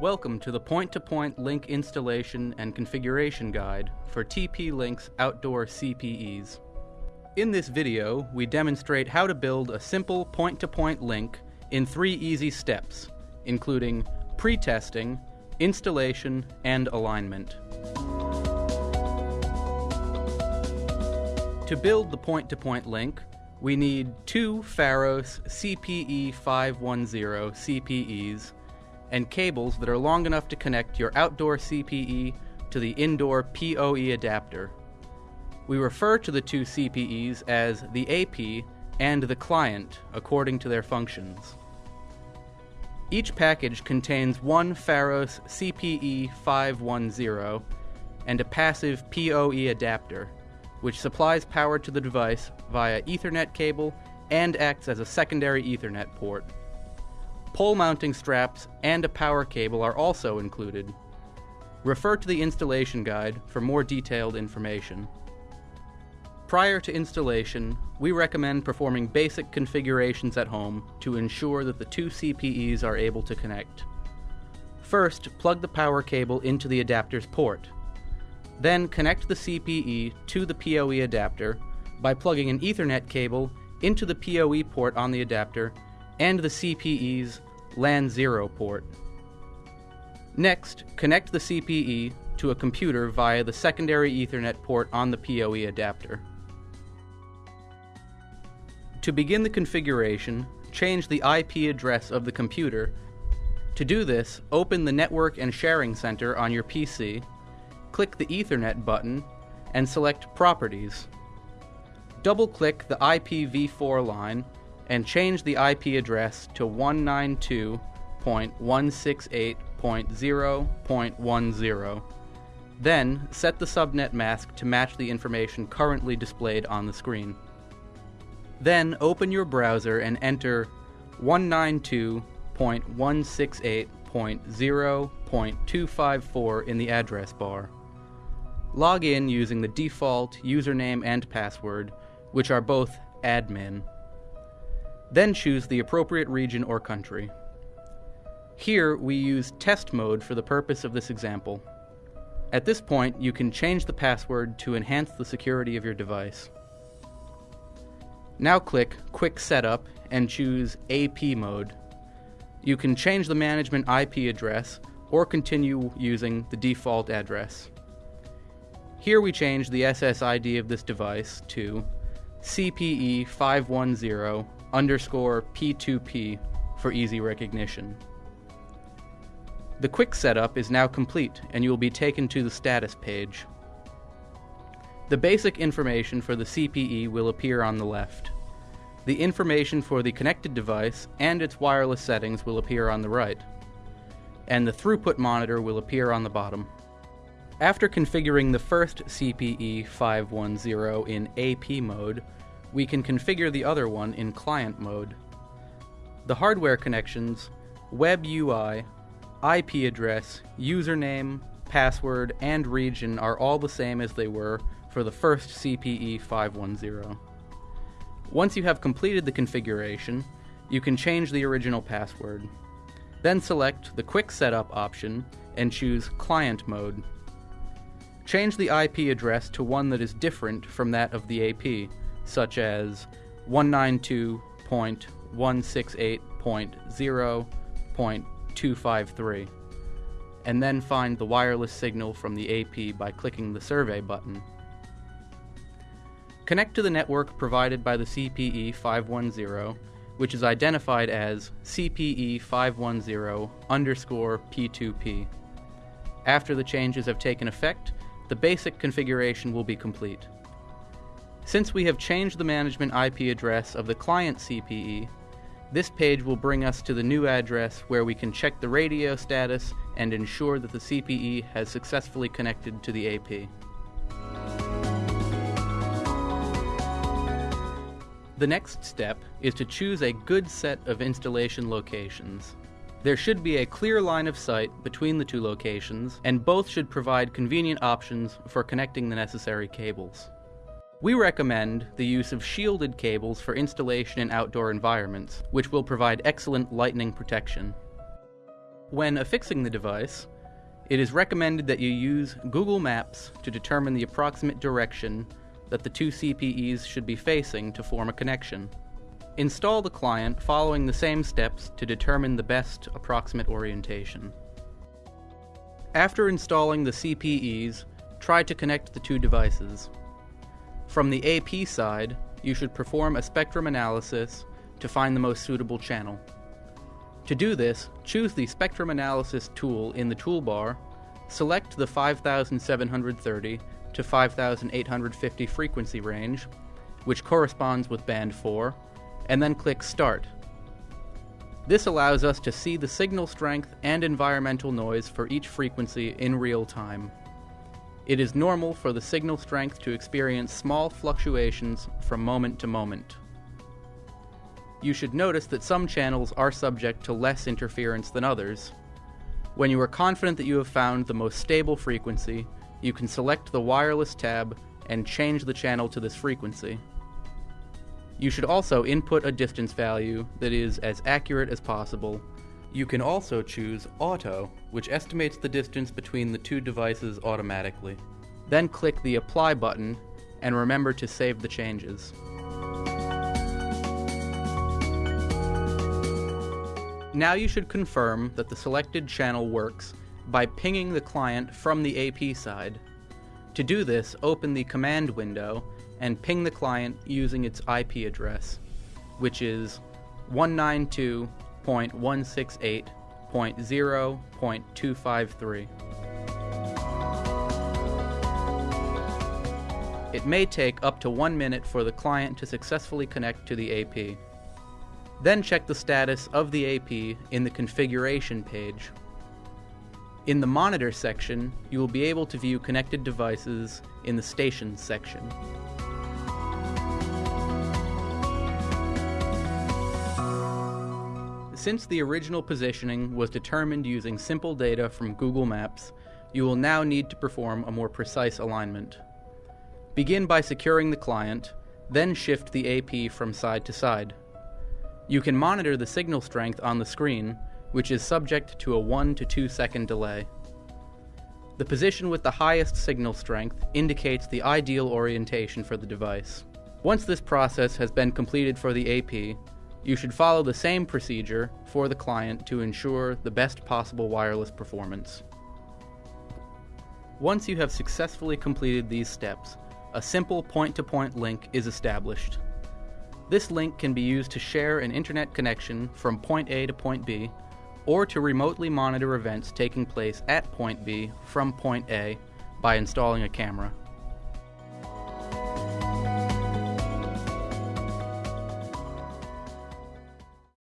Welcome to the point-to-point link installation and configuration guide for TP-Link's outdoor CPEs. In this video, we demonstrate how to build a simple point-to-point link in three easy steps, including pre-testing, installation, and alignment. To build the point-to-point link, we need two Pharos CPE 510 CPEs and cables that are long enough to connect your outdoor CPE to the indoor PoE adapter. We refer to the two CPEs as the AP and the client according to their functions. Each package contains one Pharos CPE 510 and a passive PoE adapter, which supplies power to the device via Ethernet cable and acts as a secondary Ethernet port. Pole mounting straps and a power cable are also included. Refer to the installation guide for more detailed information. Prior to installation, we recommend performing basic configurations at home to ensure that the two CPEs are able to connect. First, plug the power cable into the adapter's port. Then connect the CPE to the PoE adapter by plugging an Ethernet cable into the PoE port on the adapter and the CPE's LAN 0 port. Next, connect the CPE to a computer via the secondary Ethernet port on the PoE adapter. To begin the configuration, change the IP address of the computer. To do this, open the Network and Sharing Center on your PC, click the Ethernet button, and select Properties. Double-click the IPv4 line and change the IP address to 192.168.0.10. Then, set the subnet mask to match the information currently displayed on the screen. Then, open your browser and enter 192.168.0.254 in the address bar. Log in using the default username and password, which are both admin. Then choose the appropriate region or country. Here, we use test mode for the purpose of this example. At this point, you can change the password to enhance the security of your device. Now click Quick Setup and choose AP mode. You can change the management IP address or continue using the default address. Here we change the SSID of this device to CPE 510 underscore P2P for easy recognition. The quick setup is now complete and you will be taken to the status page. The basic information for the CPE will appear on the left. The information for the connected device and its wireless settings will appear on the right. And the throughput monitor will appear on the bottom. After configuring the first CPE 510 in AP mode, we can configure the other one in client mode. The hardware connections, web UI, IP address, username, password, and region are all the same as they were for the first CPE 510. Once you have completed the configuration, you can change the original password. Then select the Quick Setup option and choose Client Mode. Change the IP address to one that is different from that of the AP, such as 192.168.0.253, and then find the wireless signal from the AP by clicking the Survey button. Connect to the network provided by the CPE 510, which is identified as CPE 510 underscore P2P. After the changes have taken effect, the basic configuration will be complete. Since we have changed the management IP address of the client CPE, this page will bring us to the new address where we can check the radio status and ensure that the CPE has successfully connected to the AP. The next step is to choose a good set of installation locations. There should be a clear line of sight between the two locations, and both should provide convenient options for connecting the necessary cables. We recommend the use of shielded cables for installation in outdoor environments, which will provide excellent lightning protection. When affixing the device, it is recommended that you use Google Maps to determine the approximate direction that the two CPEs should be facing to form a connection. Install the client following the same steps to determine the best approximate orientation. After installing the CPEs, try to connect the two devices. From the AP side, you should perform a spectrum analysis to find the most suitable channel. To do this, choose the Spectrum Analysis tool in the toolbar, select the 5730 to 5850 frequency range, which corresponds with band 4, and then click Start. This allows us to see the signal strength and environmental noise for each frequency in real time. It is normal for the signal strength to experience small fluctuations from moment to moment. You should notice that some channels are subject to less interference than others. When you are confident that you have found the most stable frequency, you can select the wireless tab and change the channel to this frequency. You should also input a distance value that is as accurate as possible. You can also choose Auto, which estimates the distance between the two devices automatically. Then click the Apply button and remember to save the changes. Now you should confirm that the selected channel works by pinging the client from the AP side. To do this, open the command window and ping the client using its IP address, which is 192.168.0.253. It may take up to one minute for the client to successfully connect to the AP. Then check the status of the AP in the configuration page. In the monitor section, you will be able to view connected devices in the stations section. Since the original positioning was determined using simple data from Google Maps, you will now need to perform a more precise alignment. Begin by securing the client, then shift the AP from side to side. You can monitor the signal strength on the screen, which is subject to a 1 to 2 second delay. The position with the highest signal strength indicates the ideal orientation for the device. Once this process has been completed for the AP, you should follow the same procedure for the client to ensure the best possible wireless performance. Once you have successfully completed these steps, a simple point-to-point -point link is established. This link can be used to share an internet connection from point A to point B, or to remotely monitor events taking place at point B from point A by installing a camera.